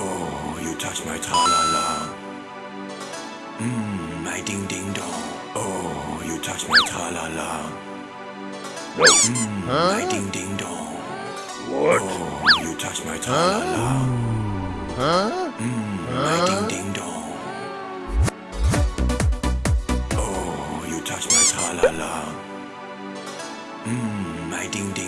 Oh, you touch my tra-la-la. Mmm, my ding-ding-dong. Oh, you touch my tra-la-la. Mmm, my ding-ding-dong. What? Oh, you touch my tra-la-la. Huh? Mmm, my ding-ding-dong. Oh, you touch my tra-la-la. Mmm, my ding-ding